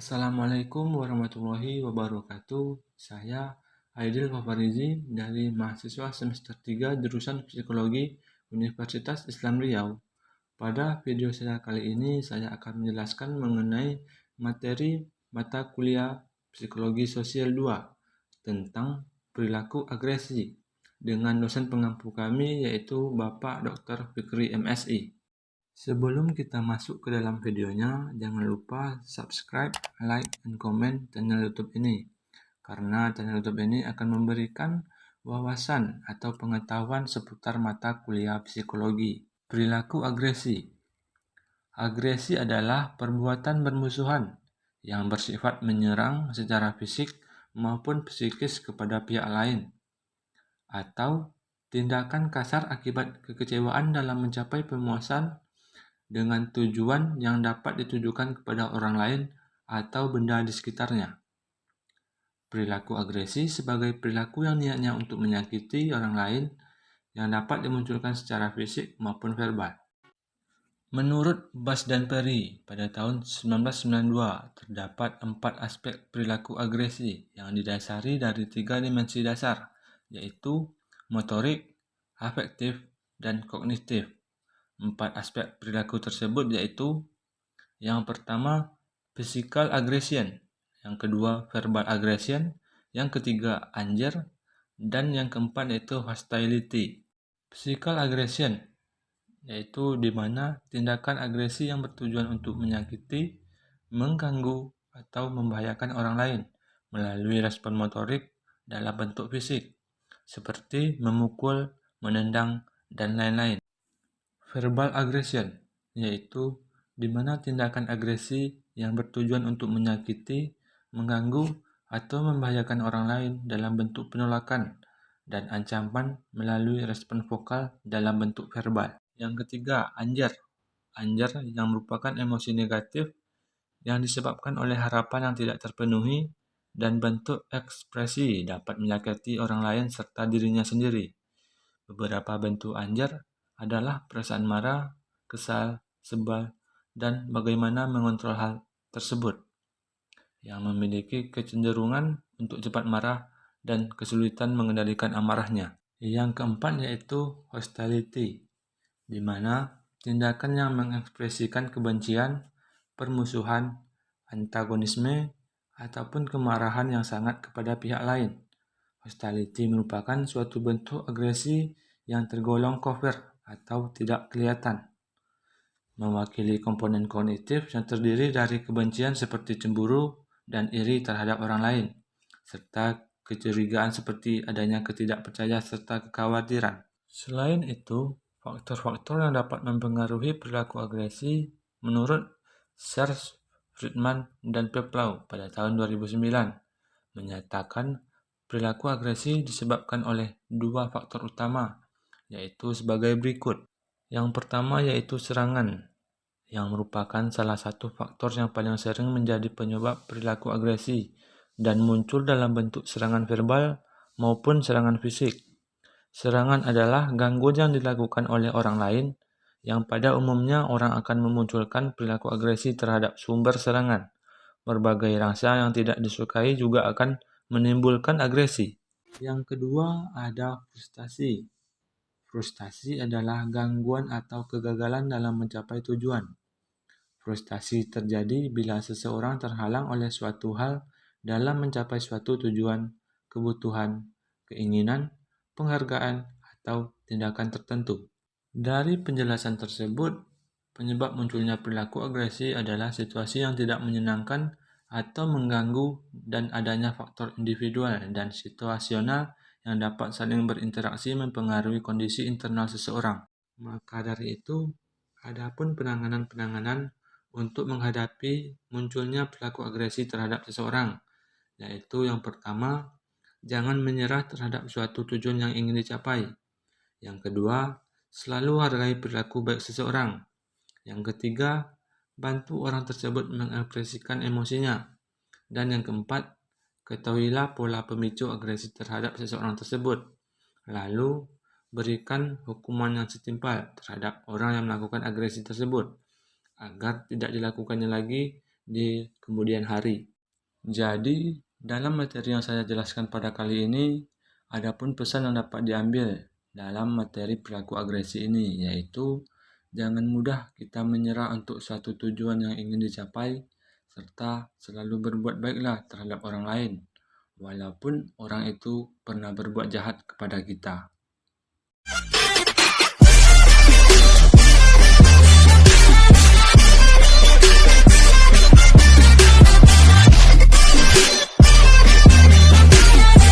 Assalamualaikum warahmatullahi wabarakatuh. Saya Aidil Fafarizi dari mahasiswa semester 3 jurusan Psikologi Universitas Islam Riau. Pada video saya kali ini, saya akan menjelaskan mengenai materi mata kuliah Psikologi Sosial 2 tentang perilaku agresi dengan dosen pengampu kami yaitu Bapak Dr. Fikri MSI. Sebelum kita masuk ke dalam videonya, jangan lupa subscribe, like, dan komen channel YouTube ini. Karena channel YouTube ini akan memberikan wawasan atau pengetahuan seputar mata kuliah psikologi. Perilaku agresi Agresi adalah perbuatan bermusuhan yang bersifat menyerang secara fisik maupun psikis kepada pihak lain, atau tindakan kasar akibat kekecewaan dalam mencapai pemuasan dengan tujuan yang dapat ditujukan kepada orang lain atau benda di sekitarnya. Perilaku agresi sebagai perilaku yang niatnya untuk menyakiti orang lain yang dapat dimunculkan secara fisik maupun verbal. Menurut Bas dan Perry, pada tahun 1992 terdapat empat aspek perilaku agresi yang didasari dari tiga dimensi dasar, yaitu motorik, afektif, dan kognitif. Empat aspek perilaku tersebut yaitu yang pertama physical aggression, yang kedua verbal aggression, yang ketiga anger, dan yang keempat yaitu hostility. Physical aggression yaitu di mana tindakan agresi yang bertujuan untuk menyakiti, mengganggu, atau membahayakan orang lain melalui respon motorik dalam bentuk fisik, seperti memukul, menendang, dan lain-lain. Verbal aggression, yaitu di mana tindakan agresi yang bertujuan untuk menyakiti, mengganggu, atau membahayakan orang lain dalam bentuk penolakan dan ancaman melalui respon vokal dalam bentuk verbal. Yang ketiga, anjar. Anjar yang merupakan emosi negatif yang disebabkan oleh harapan yang tidak terpenuhi dan bentuk ekspresi dapat menyakiti orang lain serta dirinya sendiri. Beberapa bentuk anjar adalah perasaan marah, kesal, sebal, dan bagaimana mengontrol hal tersebut, yang memiliki kecenderungan untuk cepat marah dan kesulitan mengendalikan amarahnya. Yang keempat yaitu hostility, di mana tindakan yang mengekspresikan kebencian, permusuhan, antagonisme, ataupun kemarahan yang sangat kepada pihak lain. Hostility merupakan suatu bentuk agresi yang tergolong covert atau tidak kelihatan, mewakili komponen kognitif yang terdiri dari kebencian seperti cemburu dan iri terhadap orang lain, serta kecurigaan seperti adanya ketidakpercayaan serta kekhawatiran. Selain itu, faktor-faktor yang dapat mempengaruhi perilaku agresi menurut Serge Friedman dan Peplau pada tahun 2009 menyatakan perilaku agresi disebabkan oleh dua faktor utama yaitu sebagai berikut. Yang pertama yaitu serangan, yang merupakan salah satu faktor yang paling sering menjadi penyebab perilaku agresi dan muncul dalam bentuk serangan verbal maupun serangan fisik. Serangan adalah gangguan yang dilakukan oleh orang lain yang pada umumnya orang akan memunculkan perilaku agresi terhadap sumber serangan. Berbagai rasa yang tidak disukai juga akan menimbulkan agresi. Yang kedua ada frustasi, Frustasi adalah gangguan atau kegagalan dalam mencapai tujuan. Frustasi terjadi bila seseorang terhalang oleh suatu hal dalam mencapai suatu tujuan, kebutuhan, keinginan, penghargaan, atau tindakan tertentu. Dari penjelasan tersebut, penyebab munculnya perilaku agresi adalah situasi yang tidak menyenangkan atau mengganggu dan adanya faktor individual dan situasional yang dapat saling berinteraksi mempengaruhi kondisi internal seseorang. Maka dari itu, adapun penanganan-penanganan untuk menghadapi munculnya perilaku agresi terhadap seseorang, yaitu yang pertama, jangan menyerah terhadap suatu tujuan yang ingin dicapai. Yang kedua, selalu hargai perilaku baik seseorang. Yang ketiga, bantu orang tersebut mengekspresikan emosinya. Dan yang keempat, Ketahuilah pola pemicu agresi terhadap seseorang tersebut. Lalu, berikan hukuman yang setimpal terhadap orang yang melakukan agresi tersebut, agar tidak dilakukannya lagi di kemudian hari. Jadi, dalam materi yang saya jelaskan pada kali ini, ada pun pesan yang dapat diambil dalam materi perilaku agresi ini, yaitu jangan mudah kita menyerah untuk suatu tujuan yang ingin dicapai, serta selalu berbuat baiklah terhadap orang lain, walaupun orang itu pernah berbuat jahat kepada kita.